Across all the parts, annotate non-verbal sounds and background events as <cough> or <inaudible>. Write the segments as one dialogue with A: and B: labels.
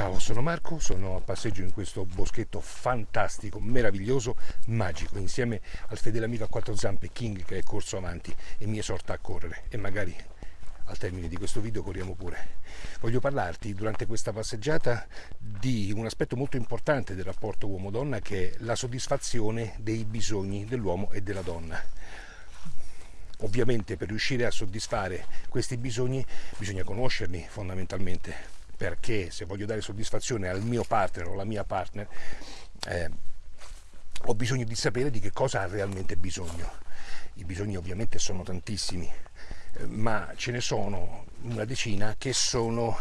A: Ciao, sono Marco, sono a passeggio in questo boschetto fantastico, meraviglioso, magico, insieme al fedele amico a quattro zampe King che è corso avanti e mi esorta a correre e magari al termine di questo video corriamo pure. Voglio parlarti durante questa passeggiata di un aspetto molto importante del rapporto uomo-donna che è la soddisfazione dei bisogni dell'uomo e della donna. Ovviamente per riuscire a soddisfare questi bisogni bisogna conoscerli fondamentalmente perché se voglio dare soddisfazione al mio partner o alla mia partner eh, ho bisogno di sapere di che cosa ha realmente bisogno. I bisogni ovviamente sono tantissimi, eh, ma ce ne sono una decina che sono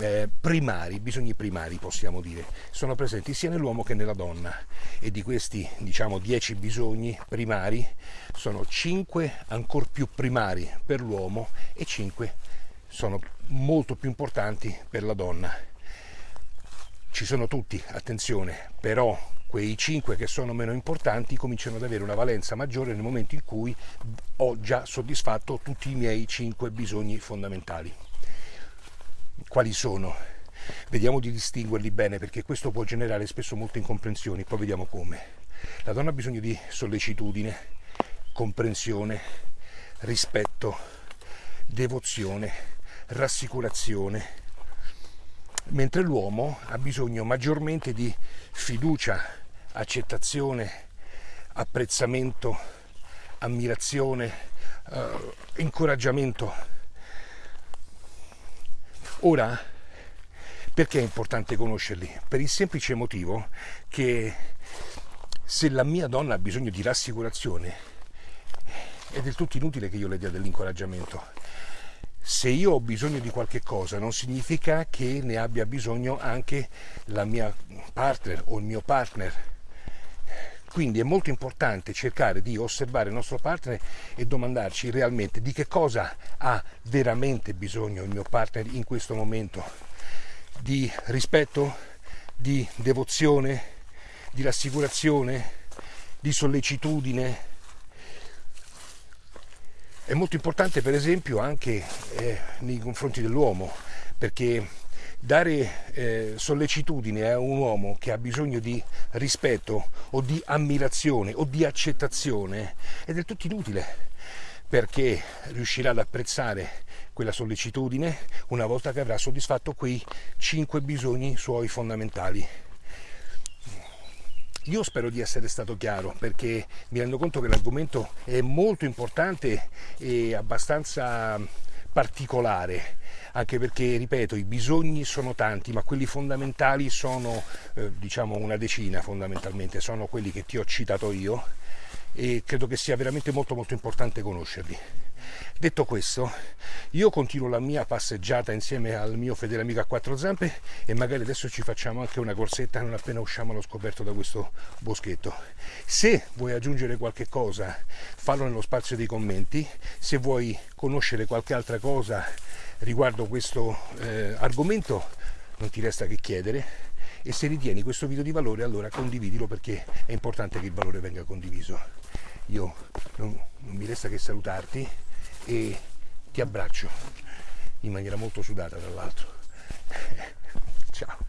A: eh, primari, bisogni primari possiamo dire, sono presenti sia nell'uomo che nella donna e di questi diciamo 10 bisogni primari sono 5 ancora più primari per l'uomo e 5 sono molto più importanti per la donna. Ci sono tutti, attenzione, però quei 5 che sono meno importanti cominciano ad avere una valenza maggiore nel momento in cui ho già soddisfatto tutti i miei 5 bisogni fondamentali. Quali sono? Vediamo di distinguerli bene perché questo può generare spesso molte incomprensioni, poi vediamo come. La donna ha bisogno di sollecitudine, comprensione, rispetto, devozione, rassicurazione, mentre l'uomo ha bisogno maggiormente di fiducia, accettazione, apprezzamento, ammirazione, eh, incoraggiamento. Ora, perché è importante conoscerli? Per il semplice motivo che se la mia donna ha bisogno di rassicurazione, è del tutto inutile che io le dia dell'incoraggiamento se io ho bisogno di qualche cosa non significa che ne abbia bisogno anche la mia partner o il mio partner. Quindi è molto importante cercare di osservare il nostro partner e domandarci realmente di che cosa ha veramente bisogno il mio partner in questo momento. Di rispetto, di devozione, di rassicurazione, di sollecitudine, è molto importante per esempio anche eh, nei confronti dell'uomo, perché dare eh, sollecitudine a un uomo che ha bisogno di rispetto o di ammirazione o di accettazione è del tutto inutile, perché riuscirà ad apprezzare quella sollecitudine una volta che avrà soddisfatto quei cinque bisogni suoi fondamentali. Io spero di essere stato chiaro perché mi rendo conto che l'argomento è molto importante e abbastanza particolare, anche perché, ripeto, i bisogni sono tanti, ma quelli fondamentali sono, eh, diciamo, una decina fondamentalmente, sono quelli che ti ho citato io e credo che sia veramente molto molto importante conoscerli. Detto questo, io continuo la mia passeggiata insieme al mio fedele amico a quattro zampe e magari adesso ci facciamo anche una corsetta non appena usciamo allo scoperto da questo boschetto. Se vuoi aggiungere qualche cosa, fallo nello spazio dei commenti. Se vuoi conoscere qualche altra cosa riguardo questo eh, argomento, non ti resta che chiedere e se ritieni questo video di valore allora condividilo perché è importante che il valore venga condiviso. Io non, non mi resta che salutarti e ti abbraccio in maniera molto sudata tra l'altro. <laughs> Ciao.